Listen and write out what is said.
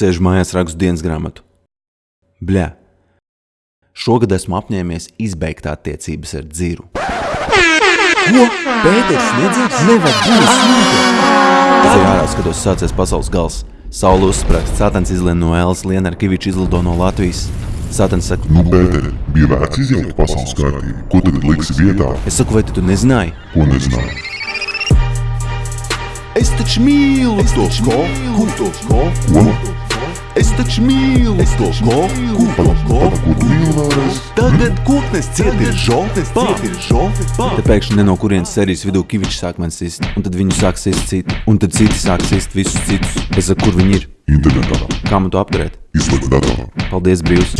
Sēžu mājās, rakstu dienas grāmatu. Bļā. Šogad esmu apņēmies izbeigt attiecības ar dziru. Ko? Pēters sniedzējs nevar būt. Zēj ārā skatos sācies pasaules gals. Saula uzsprāgst, Sātans izlien no Ēlas, Liena Arkiviča izlido no Latvijas. Sātans saka, Nu, Pēteri, bija vērts izjaukt pasaules kārtību. Ko tad liksi vietā? es saku, vai tu nezināji? Ko nezināju? Es taču mīlu to koku, to koku. Ko? Es taču mīlu to koku, to Ko koku. mīli vēlreiz? Tagad koknes ciet ir žoltes, ciet ir žoltes. Te pēkšņi ne no kurienes serijas vidū Kivičs sāk man sist, un tad viņu sāk sist citi, un tad citi sāk sist visus citus. Es saku, kur viņi ir? Internetā. Kā man to apturēt? Izslēgt datorā. Paldies, brīvs!